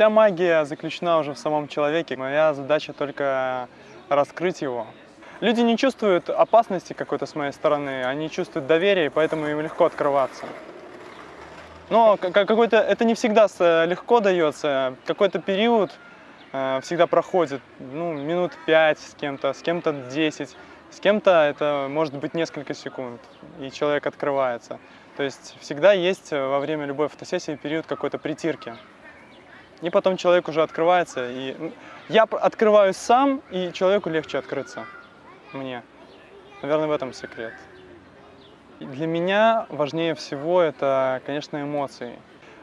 Вся магия заключена уже в самом человеке. Моя задача только раскрыть его. Люди не чувствуют опасности какой-то с моей стороны, они чувствуют доверие, поэтому им легко открываться. Но какой-то это не всегда легко дается, какой-то период э, всегда проходит, ну, минут 5 с кем-то, с кем-то 10, с кем-то это может быть несколько секунд, и человек открывается. То есть всегда есть во время любой фотосессии период какой-то притирки. И потом человек уже открывается, и я открываюсь сам, и человеку легче открыться мне. Наверное, в этом секрет. Для меня важнее всего это, конечно, эмоции.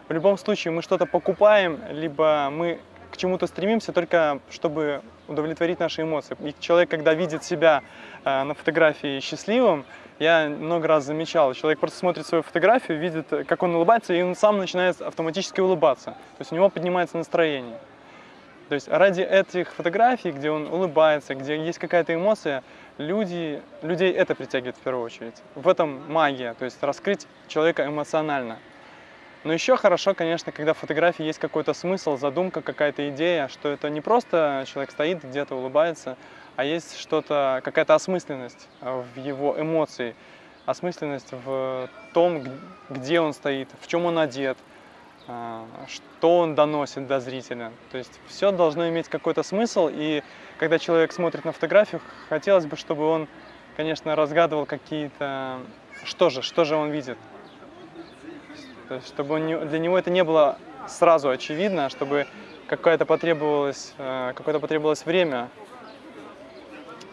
В любом случае мы что-то покупаем, либо мы к чему-то стремимся только чтобы удовлетворить наши эмоции. И человек, когда видит себя э, на фотографии счастливым, я много раз замечал, человек просто смотрит свою фотографию, видит, как он улыбается, и он сам начинает автоматически улыбаться. То есть у него поднимается настроение. То есть ради этих фотографий, где он улыбается, где есть какая-то эмоция, люди, людей это притягивает в первую очередь. В этом магия, то есть раскрыть человека эмоционально. Но еще хорошо, конечно, когда в фотографии есть какой-то смысл, задумка, какая-то идея, что это не просто человек стоит где-то, улыбается, а есть что-то, какая-то осмысленность в его эмоции, осмысленность в том, где он стоит, в чем он одет, а, что он доносит до зрителя. То есть все должно иметь какой-то смысл, и когда человек смотрит на фотографию, хотелось бы, чтобы он, конечно, разгадывал какие-то... Что же, что же он видит? То есть, чтобы он, для него это не было сразу очевидно, чтобы какое-то потребовалось, э, какое-то потребовалось время,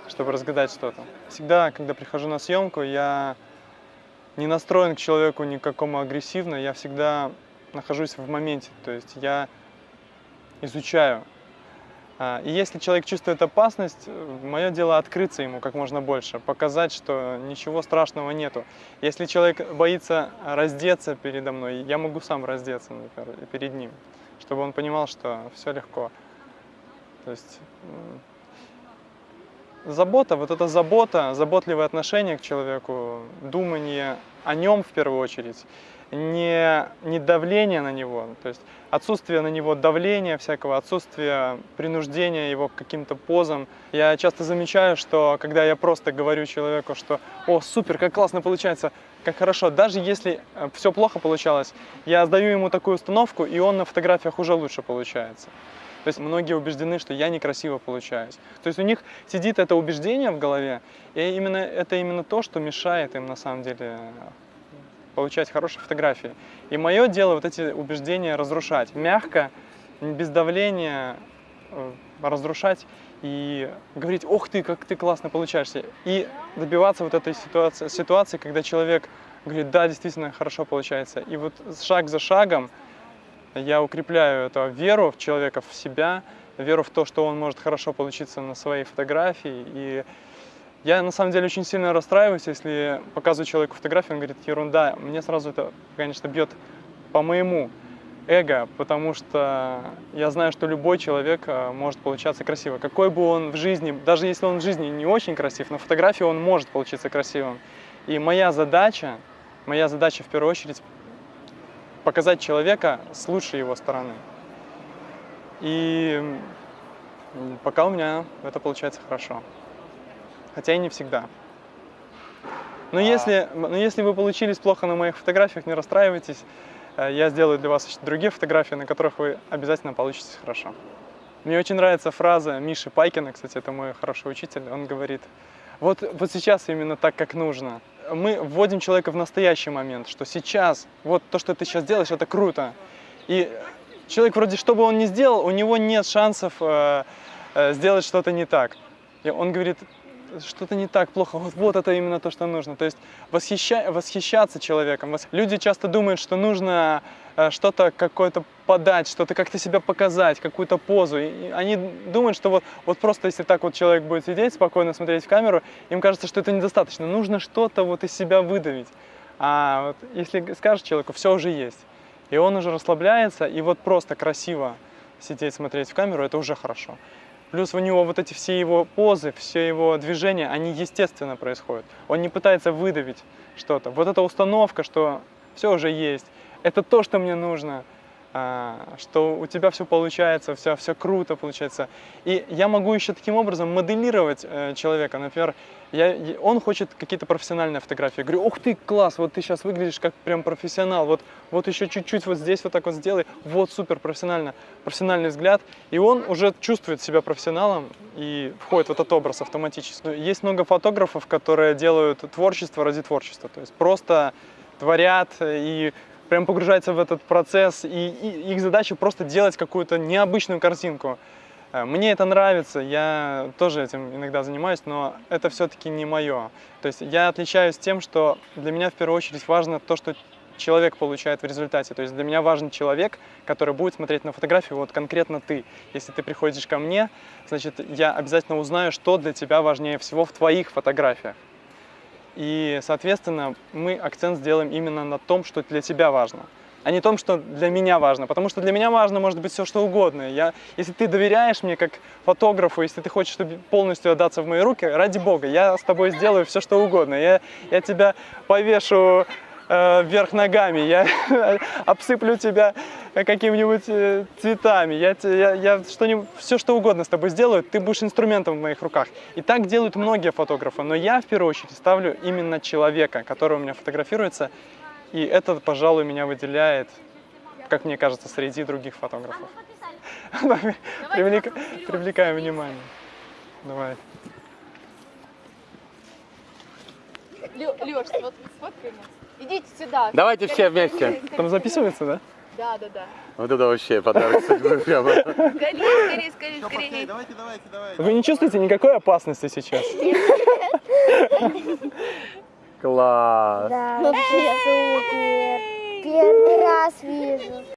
чтобы разгадать что-то. Всегда, когда прихожу на съемку, я не настроен к человеку никакому агрессивно, я всегда нахожусь в моменте, то есть я изучаю. А, и если человек чувствует опасность, мое дело открыться ему как можно больше, показать, что ничего страшного нету. Если человек боится раздеться передо мной, я могу сам раздеться, например, перед ним, чтобы он понимал, что все легко. То есть забота, вот эта забота, заботливое отношение к человеку, думание о нем в первую очередь, не, не давление на него, то есть отсутствие на него давления всякого, отсутствие принуждения его к каким-то позам. Я часто замечаю, что когда я просто говорю человеку, что «О, супер, как классно получается!» как хорошо, даже если э, все плохо получалось, я даю ему такую установку, и он на фотографиях уже лучше получается. То есть многие убеждены, что я некрасиво получаюсь. То есть у них сидит это убеждение в голове, и именно, это именно то, что мешает им на самом деле получать хорошие фотографии. И мое дело вот эти убеждения разрушать. Мягко, без давления э, разрушать и говорить, ох ты, как ты классно получаешься. И добиваться вот этой ситуации, ситуации, когда человек говорит, да, действительно хорошо получается. И вот шаг за шагом я укрепляю эту веру в человека, в себя, веру в то, что он может хорошо получиться на своей фотографии. И я на самом деле очень сильно расстраиваюсь, если показываю человеку фотографию, он говорит, ерунда. Мне сразу это, конечно, бьет по моему эго, потому что я знаю, что любой человек э, может получаться красиво. Какой бы он в жизни, даже если он в жизни не очень красив, на фотографии он может получиться красивым. И моя задача, моя задача в первую очередь показать человека с лучшей его стороны. И пока у меня это получается хорошо хотя и не всегда. Но, а... если, но если вы получились плохо на моих фотографиях, не расстраивайтесь. Э, я сделаю для вас другие фотографии, на которых вы обязательно получитесь хорошо. Мне очень нравится фраза Миши Пайкина, кстати, это мой хороший учитель. Он говорит, вот, вот сейчас именно так, как нужно. Мы вводим человека в настоящий момент, что сейчас, вот то, что ты сейчас делаешь, это круто. И человек вроде, что бы он ни сделал, у него нет шансов э, э, сделать что-то не так. И он говорит, что-то не так плохо, вот, вот это именно то, что нужно. То есть восхища, восхищаться человеком. Люди часто думают, что нужно э, что-то какое-то подать, что-то как-то себя показать, какую-то позу. И они думают, что вот, вот просто если так вот человек будет сидеть, спокойно смотреть в камеру, им кажется, что это недостаточно. Нужно что-то вот из себя выдавить. А вот если скажешь человеку, все уже есть, и он уже расслабляется, и вот просто красиво сидеть, смотреть в камеру, это уже хорошо. Плюс у него вот эти все его позы, все его движения, они естественно происходят. Он не пытается выдавить что-то. Вот эта установка, что все уже есть, это то, что мне нужно. А, что у тебя все получается, все, все круто получается. И я могу еще таким образом моделировать э, человека. Например, я, он хочет какие-то профессиональные фотографии. Я говорю, ух ты, класс, вот ты сейчас выглядишь как прям профессионал, вот, вот еще чуть-чуть вот здесь вот так вот сделай, вот супер, профессионально, профессиональный взгляд. И он уже чувствует себя профессионалом и входит в этот образ автоматически. Есть много фотографов, которые делают творчество ради творчества, то есть просто творят и прям погружаются в этот процесс, и, и их задача просто делать какую-то необычную картинку. Э, Мне это нравится, я тоже этим иногда занимаюсь, но это все-таки не мое. То есть я отличаюсь тем, что для меня в первую очередь важно то, что человек получает в результате. То есть для меня важен человек, который будет смотреть на фотографию, вот конкретно ты. Если ты приходишь ко мне, значит, я обязательно узнаю, что для тебя важнее всего в твоих фотографиях. И, соответственно, мы акцент сделаем именно на том, что для тебя важно, а не том, что для меня важно. Потому что для меня важно может быть все, что угодно. Я, если ты доверяешь мне как фотографу, если ты хочешь чтобы полностью отдаться в мои руки, ради бога, я с тобой сделаю все, что угодно. Я, я тебя повешу э, вверх ногами, я обсыплю тебя какими-нибудь э, цветами, я, я, я что-нибудь, все что угодно с тобой сделаю, ты будешь инструментом в моих руках. И так делают многие фотографы, но я в первую очередь ставлю именно человека, который у меня фотографируется, и это, пожалуй, меня выделяет, как мне кажется, среди других фотографов. Привлека- Привлекаем внимание. Давай. Леш, вот сфоткай нас. Идите сюда. Давайте все вместе. Там записывается, да? Да, да, да. Вот это вообще подарок судьбы прямо. Скорее, скорее, скорее, скорее. Давайте, давайте, давайте. Вы не чувствуете никакой опасности сейчас? Класс. Да, вообще супер. Первый раз вижу.